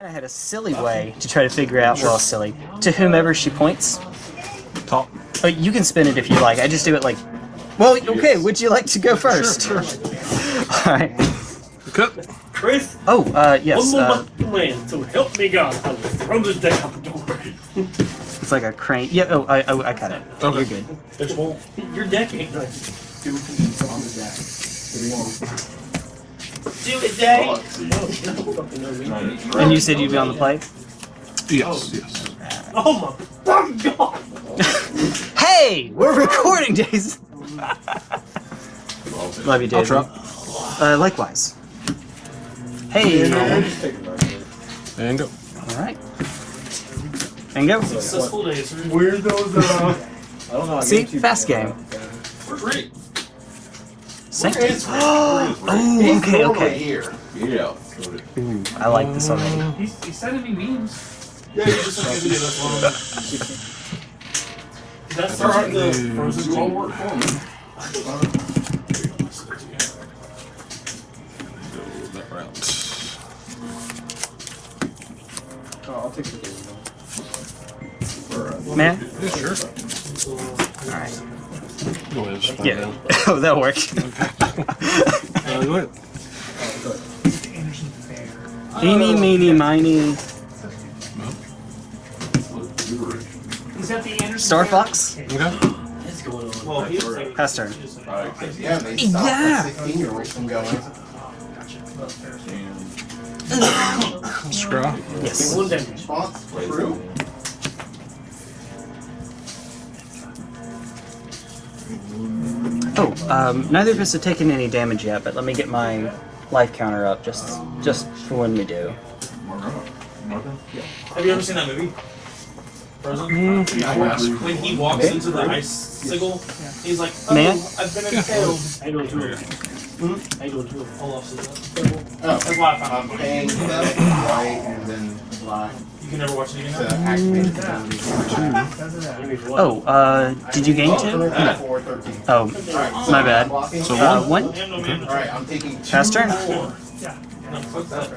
I had a silly way to try to figure out, well, silly, to whomever she points. Top. Oh, you can spin it if you like. I just do it like, well, okay, would you like to go first? Sure, Alright. Cut. Chris, Oh, uh, yes. one more Uh, plan, so help me God, I will throw this deck out the door. it's like a crane. Yeah, oh, I, oh, I got it. Okay. You're good. There's one. Your deck ain't like. Do it, Dave. And you said you'd be on the play? Yes, yes. Oh my fucking god! Hey! We're recording, Jason! Love you, I'll Jason. Uh, likewise. Hey! And go. Alright. And go. Successful day, sir. Where's those, uh... I don't know. I See? Fast game. Where's Rick? Sanctum. Where is Rick? Oh, He's okay, normally okay. here. Yeah. Ooh, I like this already. He's, he's sending me memes. Yeah, you just sent me a video, that's wrong. That's the frozen You all work for me. Go that route. Oh, I'll take the game. Man? Yeah, sure. Alright. Go ahead. Spin Yeah. down. oh, that worked. Uh, go ahead. Mr. Anderson Fair. Eeny, meeny, miny. He's at the Anderson Star Fox? Okay. What's going on? Well, he was saying. Pass turn. Yeah, they stopped Yeah. the 16 year olds from going. Scraw. Yes. One damage. True. Oh, um, neither of us have taken any damage yet, but let me get my life counter up just just for when we do. Have you ever seen that movie? Frozen? When he walks into the icicle, he's like, oh, Man? I've been impaled. I know too. Hmm? I do know too. Olaf says that. Oh, That's why I found I'm it funny. paying them white and then black You can never watch it to again. activate the ability. Does it that? Oh, uh, did you gain two? Oh, four, 13. Oh, my bad. blocking. So uh, one. one. Damn, no. Alright, I'm taking two. Pass turn. Four. Yeah. No, fuck that.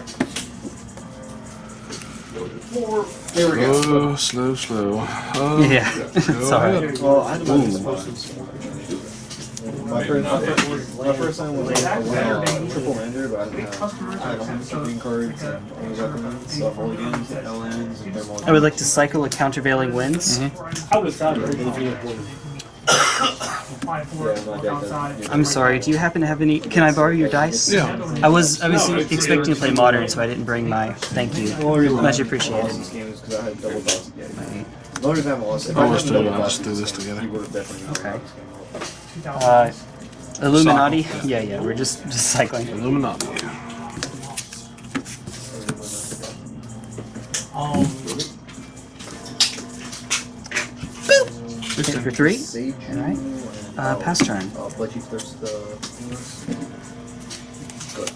There we go. Oh, slow, slow. Uh, Yeah, it's alright. ahead. Well, I My first, my first, my first time was like a win, triple ender, but I didn't have, I had a hundred green cards and only recommends stuff all again, LNs and thermal. I would like to cycle a countervailing winds. Mm-hmm. I was sad. but if you had one. Apply for it, Yeah, my walk deck outside. doesn't. I'm sorry. Do you happen to have any? Can I borrow your dice? Yeah. I was I was expecting to play modern, so I didn't bring my. Thank you. The only reason I Much appreciated. this game is because I had double dust again. Loaded if I haven't lost it. If Oh, I let's do it. double Let's dusted do this this, together. You would have definitely Okay. Lost this game. 2000. Uh, Illuminati. Yeah, yeah. We're just just cycling. Illuminati. Um, Hit for three. Alright. Uh, pass turn. But you thirst the. Good.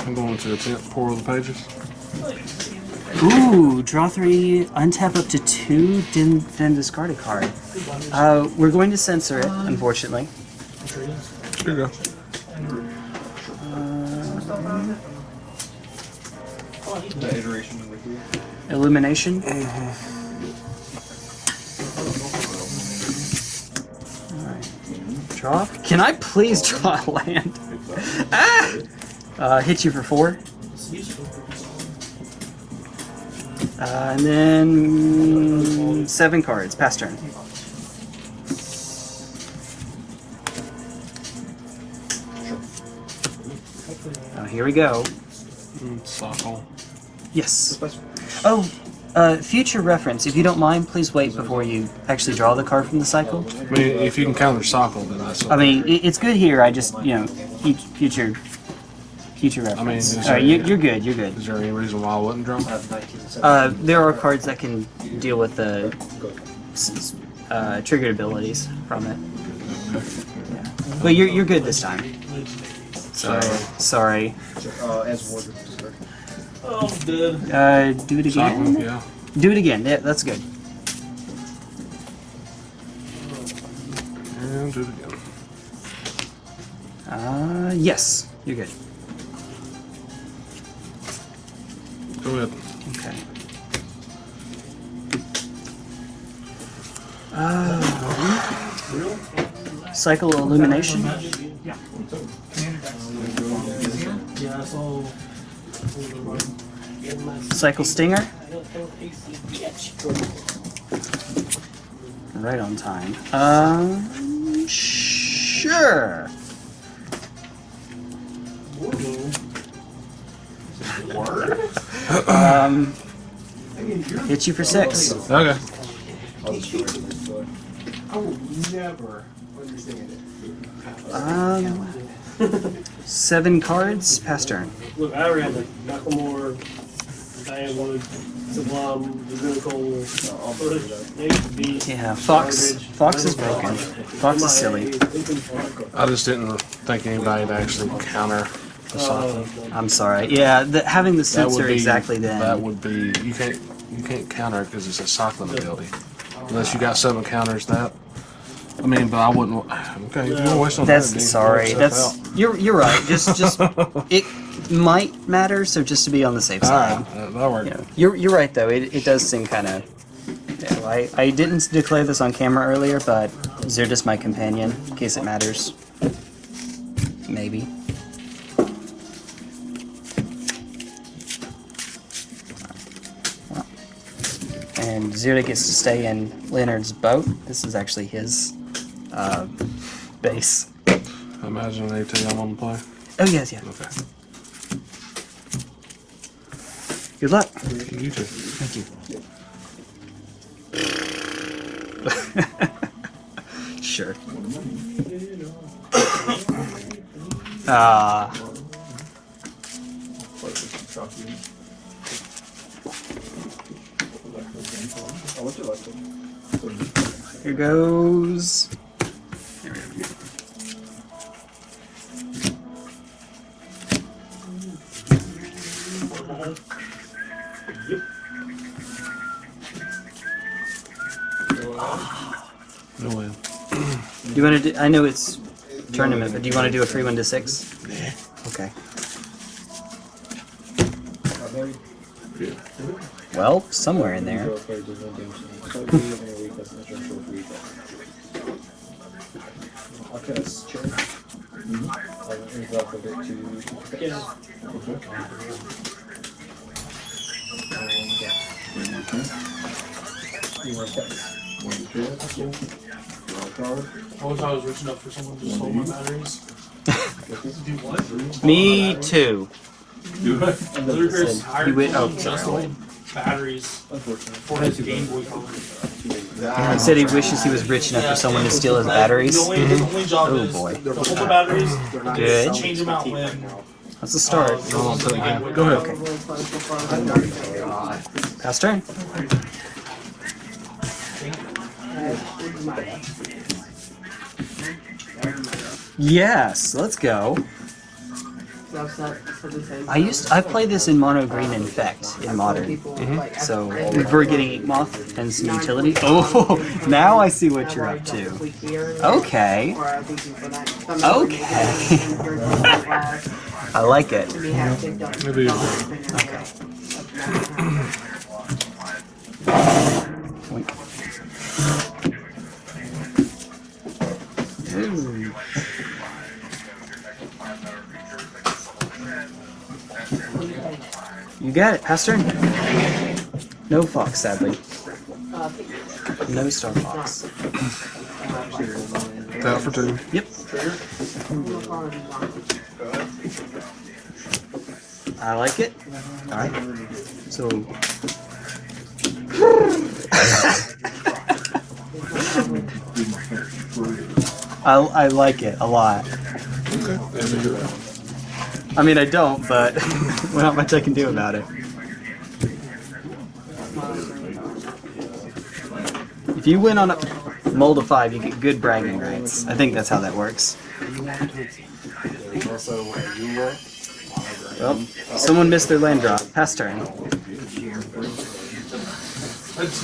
I'm going to attempt Pore Over the Pages. Ooh, draw three, untap up to two, then, then discard a card. Uh, we're going to censor it, unfortunately. Here you go. The iteration number three. Illumination. Draw. Can I please draw a land? ah! Uh, hit you for four. Uh, and then seven cards. Pass turn. Oh, here we go. Sockle. Yes. Oh, uh, future reference. If you don't mind, please wait before you actually draw the card from the cycle. I mean, if you can counter Sockle, then that's I mean, it's good here. I just, you know, fu- future, future reference. is All right, you, you're good. You're good. Is there any reason why I? I 19 Uh, there are cards that can deal with the uh, triggered abilities from it. Yeah. But you're you're good this time. Sorry. Sorry. Oh, dead. Uh, do it again. yeah. Do it again. Yeah, that's good. And do it again. Uh, yes, you're good. Go ahead. Okay. Uh, cycle illumination. Yeah. Yeah, I. Cycle stinger. Right on time. Um, sure. Um, hit you for six. Okay. I'll destroy it. But I will never understand it. Um, seven cards. Pass turn. Look, I ran like Nakamura, Diamond, Sublime, Zunical, I'll put it up. Nate Yeah, Fox. Fox is broken. Fox is silly. I just didn't think anybody would actually counter the oh, socket. I'm sorry. Yeah, the, having the That suits would are be exactly That then. would be you can't you can't counter it because it's a cycling ability. Unless you got something that counters that. I mean, but I wouldn't. Okay, if you want to waste on That's that, sorry. That's stuff you're you're right. Just just it might matter. So just to be on the safe side. All right, that'll work. You know, you're you're right though. It, it does seem kind of. Yeah, I I didn't declare this on camera earlier, but Zirda's my companion in case it matters. Maybe. And Zirda gets to stay in Leonard's boat. This is actually his uh, base. I imagine they tell you I'm on the play. Oh yes, yeah. Okay. Good luck. You too. Thank you. sure. Ah, Oh, what's your last one? here goes. No way. Do you want to do? I know it's tournament, but do you want to do a free one to six? Yeah. Okay. Well, somewhere in there. Zero cards, there's no damage. So we live in a week, that's an extra short week. I'll. I'll move off of it to. Yeah. You want cats? I was rich enough for someone to stole my batteries. Do what? Me too. Ludacris hired You went- someone to sorry. stole batteries Unfortunately. for his Game Boy Color. He said he wishes he was rich enough for someone to steal his batteries. The only, his only job Oh, is boy. to hold the batteries, Good. change them out when. That's a start. uh, the ones that the Game Boy Go ahead. Okay. Pass turn. Yes, let's go. I used I played this in mono green infect in modern. Mm-hmm. So we're getting Moth and some utility. Oh, now I see what you're up to. Okay. Okay. I like it. Maybe Okay. You got it, pass turn. No fox, sadly. No star fox. that for two. Yep. I like it. Alright. So. I, I like it a lot. I mean, I don't, but not much I can do about it. If you win on a mold of five, you get good bragging rights. I think that's how that works. Well, someone missed their land drop. Pass turn. That's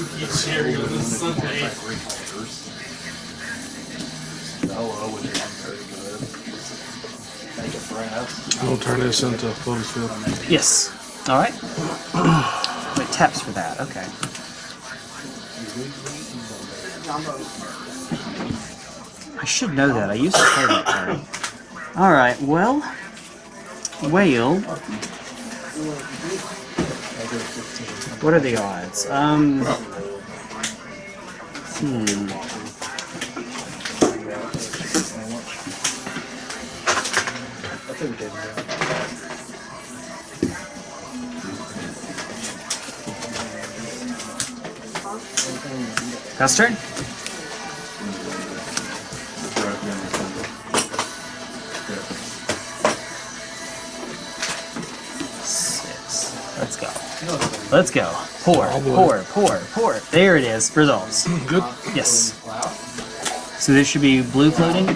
We'll turn this into a Lotus Field. Yes. Alright. Wait, taps for that, okay. I should know that. I used to play that card. Alright, well. Whale. What are the odds? Um. Hmm. Take. Custard? Six. Let's go. Let's go. Pour, pour, pour, pour. There it is. Results. Good. Yes. So there should be blue floating?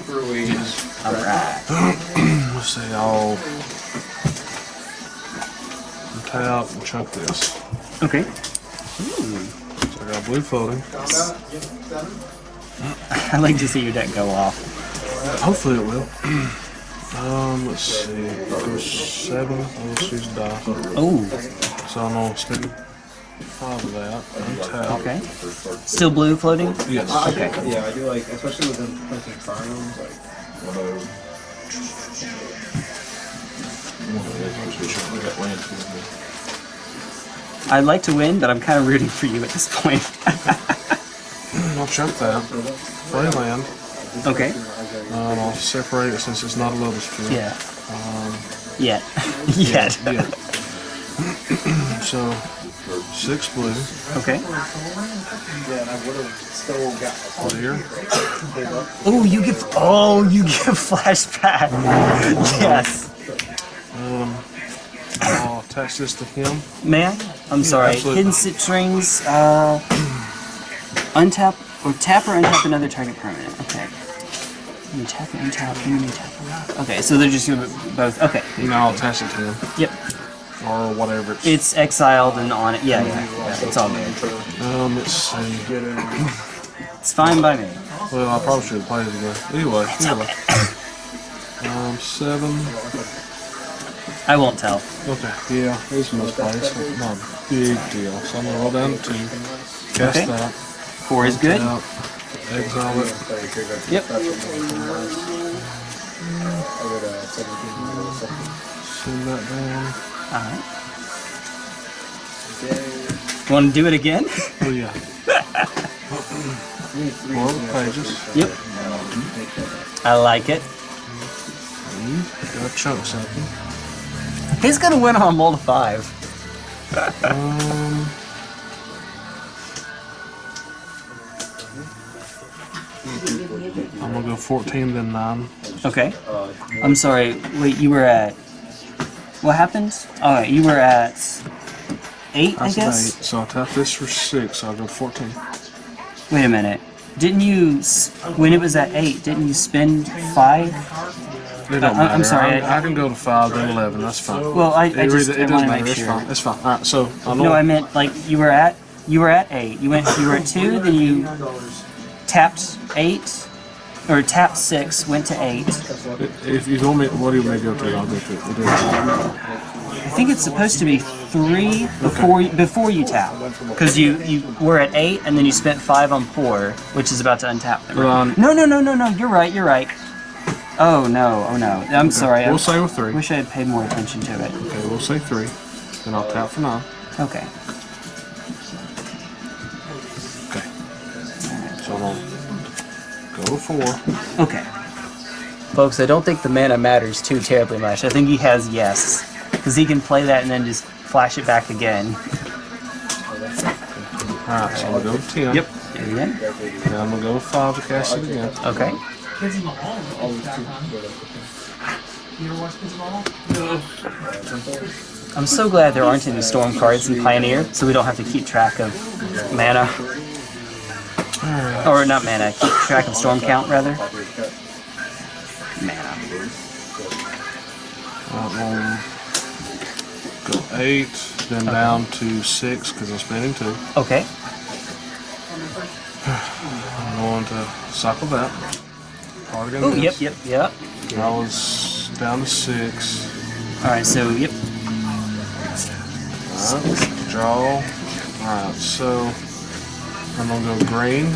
Tap and chunk this. Okay. So I got blue floating. I'd like to see your deck go off. Hopefully it will. Um, let's see. Go seven. I'll just use die. Oh, So I'm gonna spend five of that. Untap. okay. Still blue floating? Yes. Okay. Yeah, I do like, especially with them playing triumphs, like, I'd like to win, but I'm kind of rooting for you at this point. I'll chunk that. Play land. okay. Um, I'll separate it since it's not a Lotus tree. Yeah. Um, Yet. Yet. yeah. so, six blue. Okay. Clear. Oh, you give. Oh, you give flashback. yes. Um, attach this to him. May I? I'm sorry. absolutely. Hidden sit strings. Uh, untap or tap or untap another target permanent. Okay. You tap and untap. and you tap. Okay, so they're just gonna both. Okay. Now I'll attach it to him. Yep. Or whatever it's. It's exiled and on it. Yeah, yeah. yeah it's all good. um, let's see. It's fine by me. Well, I probably should have played it again. Anyway, anyway. Um, seven. I won't tell. Okay, yeah, it's misplaced. Not a big deal. So I'm gonna roll down to two. Cast Okay. that. Four is good. Out. Exile it. Yep. I got a 17 second. Send that down. Alright. Want to do it again? Oh yeah. Four pages. yep. I like it. Mm-hmm. Got chunk something. He's gonna win on mold five. um... I'm gonna go 14, then 9. Okay. I'm sorry, wait, you were at... What happened? Alright, you were at... 8, I, I guess? Eight, so I'll tap this for 6, so I'll go 14. Wait a minute. Didn't you... When it was at 8, didn't you spend 5? Don't uh, I, am sorry. I, I, can go to 5, then 11. That's fine. Well, I, I just it, it doesn't matter. Sure. It's fine. It's fine. All right, so I No, I meant like you were at you were at 8. You went you were at 2, then you tapped 8 or tapped 6, went to 8. If you told me what do you make? to to, I'll go to I think it's supposed to be 3 before okay. you, before you tap. Because you, you were at 8 and then you spent 5 on 4, which is about to untap. Right? Um, no, no, no, no, no. You're right. You're right. Oh no. Oh no. I'm sorry. I We'll say with 3. wish I had paid more attention to it. Okay, we'll say 3. Then I'll tap for 9. Okay. Okay. So gonna go to 4. Okay. Folks, I don't think the mana matters too terribly much. I think he has yes. Because he can play that and then just flash it back again. Alright, so I'm gonna go to 10. Yep. Again? Then I'm gonna go 5 to cast it again. Okay. Kids in the hall. You ever watch Kids in the Hall? I'm so glad there aren't any storm cards in Pioneer, so we don't have to keep track of mana. Or not mana, keep track of storm count rather. Mana. Alright, go 8, then down to 6 because I'm spending 2. Okay. I'm going to cycle that. Oh, yep, yep, yep. I was down to 6. Alright, so, yep. Alright, draw. Alright, so I'm gonna go green,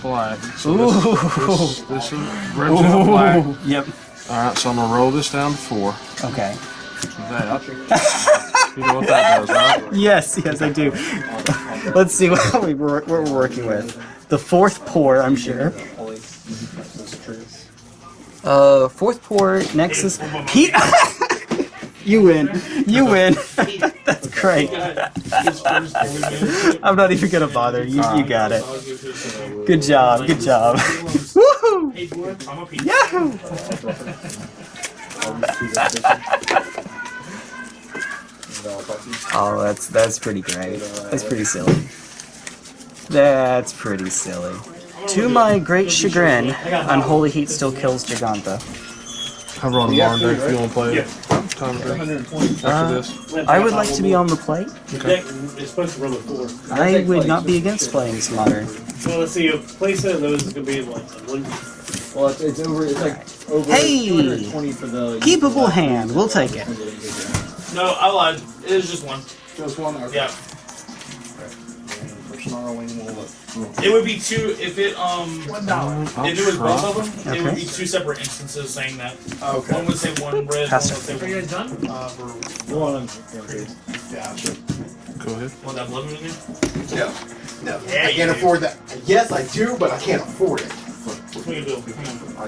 black. So this, this, this is red, black. Yep. Alright, so I'm gonna roll this down to four. Okay. That. you know what that does, right? Yes, yes, I do. Let's see what, we, what we're working with. The fourth pour, I'm sure. Uh, fourth pour, Nexus. Pete! you win. You win. That's great. I'm not even gonna bother. You, you got it. Good job. Good job. Woohoo! Yahoo! Oh, that's that's pretty great. That's pretty silly. That's pretty silly. To my great chagrin, Unholy Heat still kills Giganta. I run a modern deck if you want to play it. Time to do. Uh, this. I would like to be on the play. The deck supposed to run with four. I would not be against playing some modern. So let's see, a playset of those is gonna be like one. Well, it's, it's over. It's like over Hey! 220 for the Keepable hand. We'll take it. No, I lied. It was just one. Just one. Okay. Yeah. For snarling, we'll look. It would be two if it um I'll if it was both of them, it would be two separate instances saying that. Okay. One would say one red, one Pass would it. say one done? Uh, for One. Go ahead. one that blood in there. No, no, Yeah, I can't do. afford that. Yes, I do, but I can't afford it. What can you do? Come on.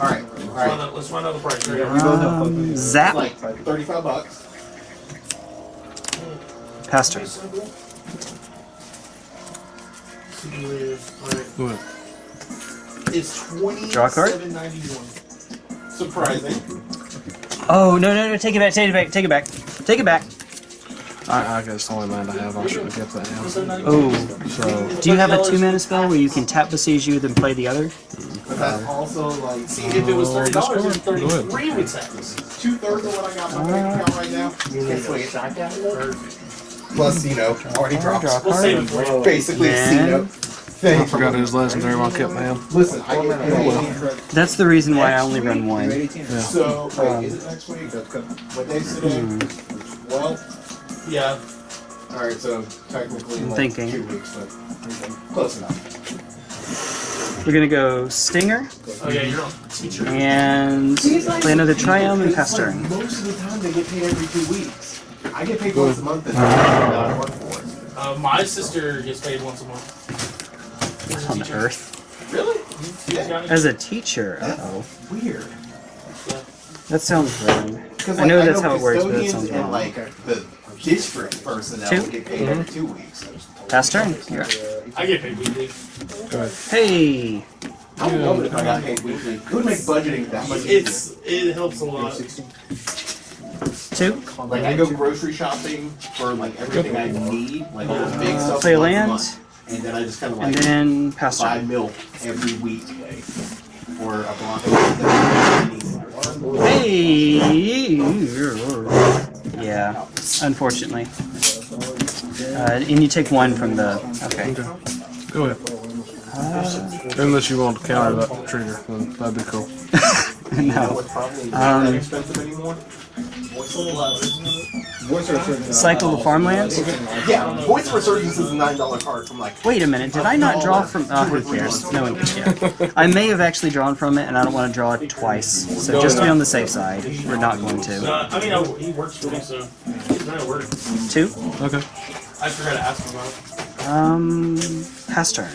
All right, all Find Let's find out the price. Right? Um, zap. Like thirty-five bucks. Pastor. Alright. Go. It's Draw card? twenty-seven ninety-one. Surprising. Oh no no no! Take it back! Take it back! Take it back! Take it back! I, I guess the only land I have, I should have kept that now. Oh, So, do you have a two mana spell where you can tap besiege you then play the other? But that's uh, also like See, if it was uh, thirty dollars, it's Go ahead. thirty-three we'd have this. two thirds of what I got in my bank account right now. Can't swing it. Plus, you know, already dropped. Draw We'll save it for you. Basically, a Man. C note. I Thing. forgot his legendary one I kept my hand. Listen, I get oh, paid. That's the reason why I only run one. So, um, wait, is it next week? What day's today? Hmm. Well, Yeah. all right. So technically, I'm like thinking. two weeks, but close enough. We're gonna go Stinger Oh yeah, you're a teacher. and play another Triumph and Pestering. Most of the time, they get paid every two weeks. I get paid once a month, and I work for it. Uh, my sister gets paid once a month. As a On teacher. Earth. Really? Yeah. As a teacher. Uh oh. Weird. That sounds wrong. Because I know that's how it works, but that custodians sounds and wrong. like the district personnel Two? get paid every two weeks. Pestering. You're up. I get paid weekly. Go ahead. Hey. I would love it if I got paid weekly. It would make budgeting that much easier. It's it helps a lot. Two. Like I go grocery shopping for like everything I need, like all the big stuff. Play once a land. month. And then I just kind of And like then buy Pestering. milk every week for a block. Hey. Yeah. Unfortunately. Uh, and you take one from the. Okay. Go ahead. Unless you want to counter that trigger, then that'd be cool. no. What's probably Um, not that expensive anymore. Cycle the farmlands. Yeah, Voice of Resurgence is a nine dollar card from like Wait a minute, did I not draw from? Oh, who cares? No one cares. I may have actually drawn from it, and I don't want to draw it twice. So just to be on the safe side, we're not going to. Uh, I mean, I, he works for me, so he's not at work. Two. Okay. I forgot to ask him about it. Um, pass turn.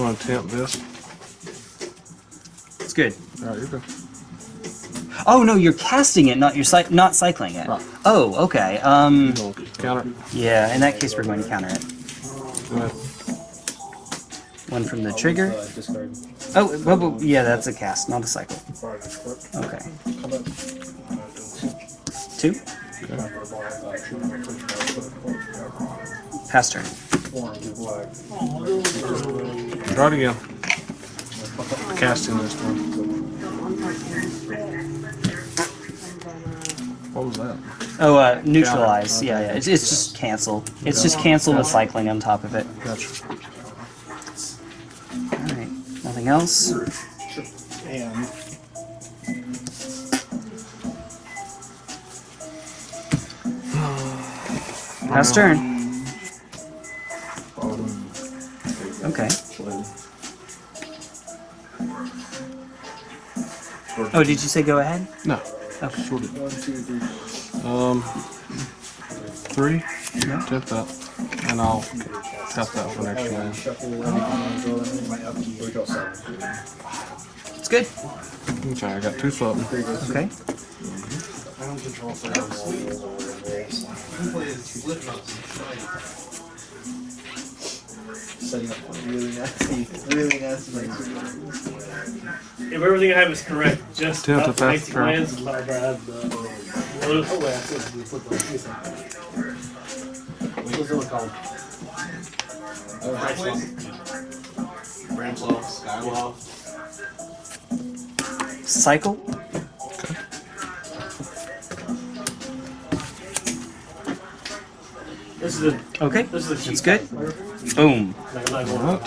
You want to tempt this? It's good. Alright, you're good. Oh no, you're casting it, not you're cy- not cycling it. Right. Oh, okay. Um, You want to counter yeah. In that case, we're going to counter it. One from the trigger. Oh, well, well, yeah, that's a cast, not a cycle. Okay. Two. Pass turn. I'm black. Try again. Casting this one. What was that? Oh, uh, neutralize. Yeah, yeah. It's, it's just cancel. It's just cancel the cycling on top of it. Gotcha. Alright. Nothing else? And turn. Oh, did you say go ahead? No. Okay. Sure did. Um, three. Yeah. Tip that, and I'll tap that for next round. Shuffle, and draw them in my upkeep. Or draw seven. It's good. Okay, I got two floating. Okay. Setting up really nasty, really nasty. If everything I have is correct, just Tip about the the fast basic turn. lands, but I have the. Oh, wait, I said we put the. What's it called? Oh, Bramslow, Skywell. Cycle. This is a. Okay. This is a That's cheap good. Card. Boom. Like, I'm Alright.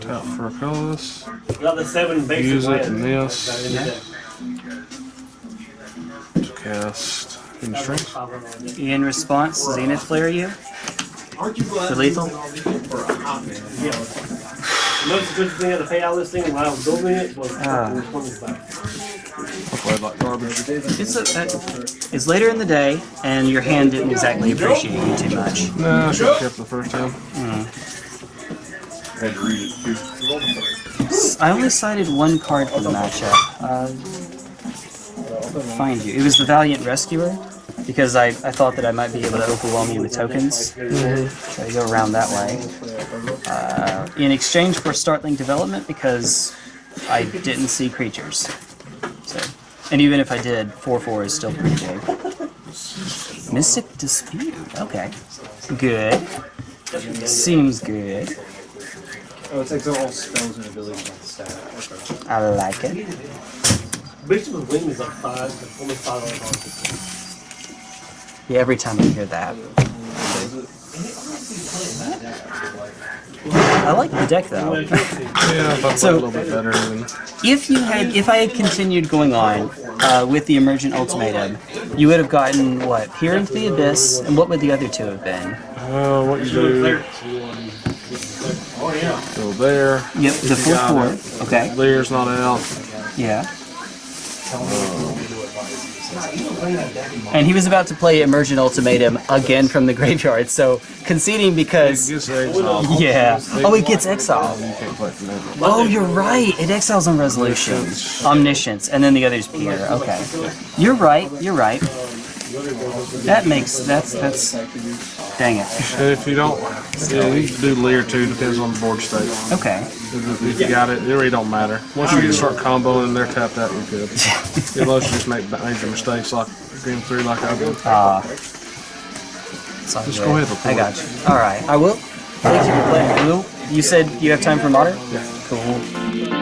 Tap for a colorless. Got the seven basic Use it in this. Got it in the deck. to cast in strength. what I'm talking about. In response, Zenith Flare you. Aren't you glad For lethal? For a hot man. Yeah. The most expensive thing I had to pay out of this thing while I was building it was Ah. fucking 20 bucks. I played like garbage. It's a, uh, it's later in the day, and your hand didn't exactly appreciate you too much. Nah, I should have kept the first time. Had to read it. I only cited one card for the matchup. Uh, find you. It was the Valiant Rescuer, because I, I thought that I might be able to overwhelm you with tokens. So I go around that way. Uh, in exchange for Startling Development, because I didn't see creatures. So, and even if I did, 4-4 is still pretty big. Mystic Dispute. Okay. Good. Seems good. oh, it takes all spells and abilities on the stat. I like it. Bishop of Wing is like five, like almost five on Yeah, every time I hear that. I like the deck though. Yeah, So- a little bit better than. If you had, if I had continued going on uh, with the Emergent Ultimatum, you would have gotten what? Peer into the Abyss, and what would the other two have been? Uh, what you do? Go there. Yep, the fourth four. Okay. Lear's not out. Yeah. And he was about to play Emergent Ultimatum again from the graveyard, so conceding because yeah. Oh, it gets exiled. You can't play from there. Oh, you're right. It exiles on resolution, Omniscience. omniscience, and then the other's peer. Okay, you're right. You're right. That makes that's that's. Dang it. And if you don't, yeah, you can do layer two. Depends on the board state. Okay. If if you got it, it really don't matter. Once you get start comboing and they're tapped out, you're good. Unless you just make major mistakes like game three, like I did. Uh, it's all Just good. go ahead. I got you. All right. I will. Thank you for playing. Will you said you have time for modern? Yeah. Cool.